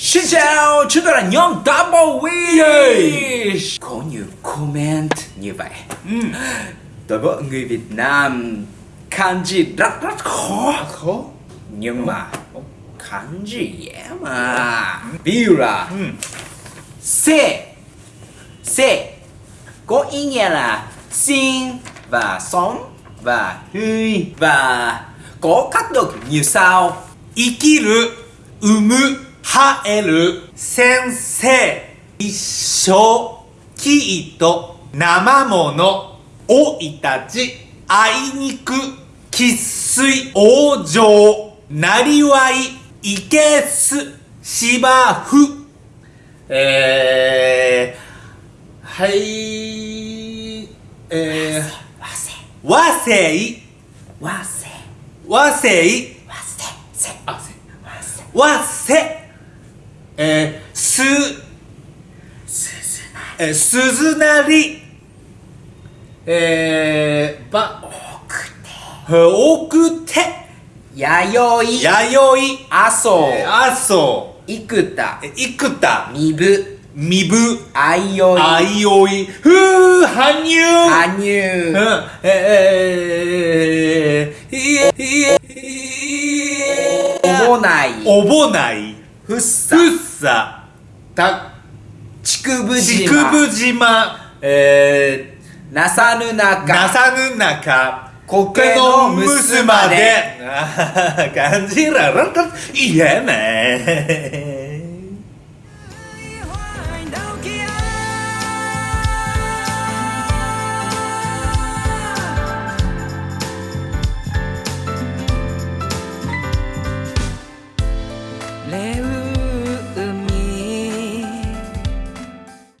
Xin chào, chúng tôi là nhóm Double Wish Có nhiều comment như vậy. Tôi biết người Việt Nam kanji rất rất khó. Khó. Nhưng mà kanji dễ mà. Ví dụ là Se Se có ý nghĩa là xin và sống và huy và có các được như sau 生きる産む生える先生一生生糸生もの老いたちあいにく生粋往生なりわいいけす芝生。えー、はいえー、和製わせ。和製わせ。せあせ。和製えー、すすずなえー、鈴なりえー、ばくて奥手弥生弥生阿蘇。阿蘇。生田生田身分身分相生あいおい。ふう羽生羽う。ん生えー、いえいえいえおぼないおぼないふっさふっさた竹生竹島生島えなさぬー、な中さぬ中苔苔ののむすむすままで。感じられた。いいえね。